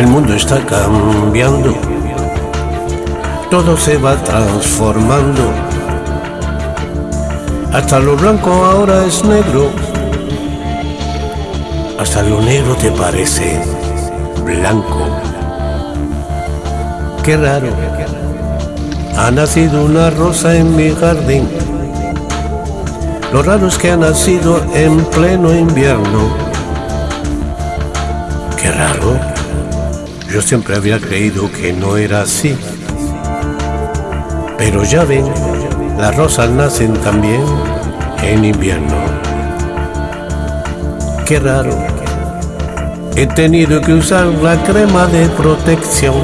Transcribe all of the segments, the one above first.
El mundo está cambiando, todo se va transformando. Hasta lo blanco ahora es negro, hasta lo negro te parece blanco. Qué raro, ha nacido una rosa en mi jardín. Lo raro es que ha nacido en pleno invierno. Qué raro. Yo siempre había creído que no era así. Pero ya ven, las rosas nacen también en invierno. Qué raro. He tenido que usar la crema de protección.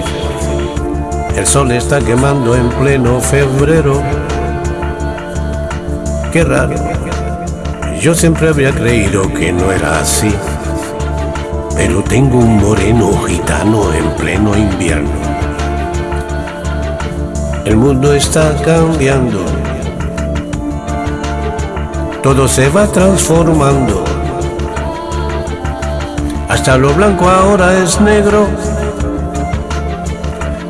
El sol está quemando en pleno febrero. Qué raro. Yo siempre había creído que no era así. Pero tengo un moreno gitano en pleno invierno. El mundo está cambiando. Todo se va transformando. Hasta lo blanco ahora es negro.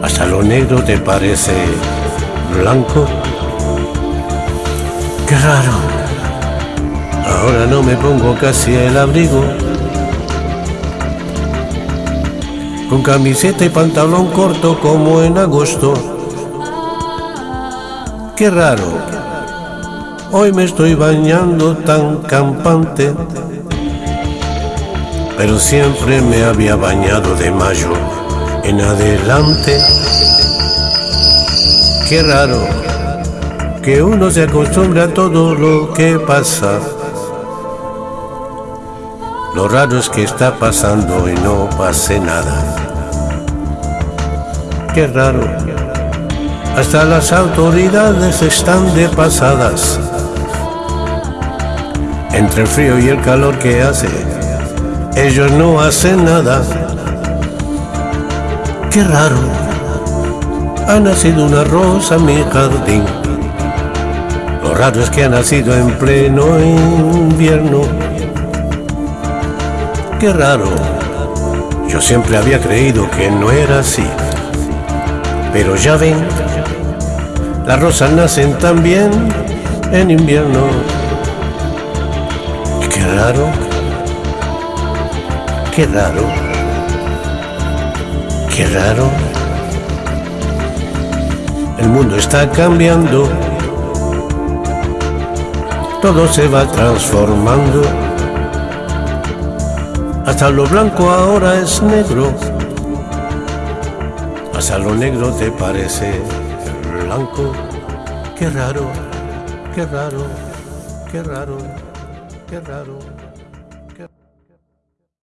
Hasta lo negro te parece blanco. Qué raro. Ahora no me pongo casi el abrigo. Con camiseta y pantalón corto como en agosto. Qué raro. Hoy me estoy bañando tan campante. Pero siempre me había bañado de mayo en adelante. Qué raro que uno se acostumbra a todo lo que pasa. Lo raro es que está pasando y no pase nada. Qué raro. Hasta las autoridades están de pasadas. Entre el frío y el calor que hace, ellos no hacen nada. Qué raro. Ha nacido una rosa en mi jardín. Lo raro es que ha nacido en pleno invierno. Qué raro. Yo siempre había creído que no era así. Pero ya ven, las rosas nacen también en invierno. Qué raro. Qué raro. Qué raro. El mundo está cambiando. Todo se va transformando. Hasta lo blanco ahora es negro. Hasta lo negro te parece blanco. Qué raro, qué raro, qué raro, qué raro.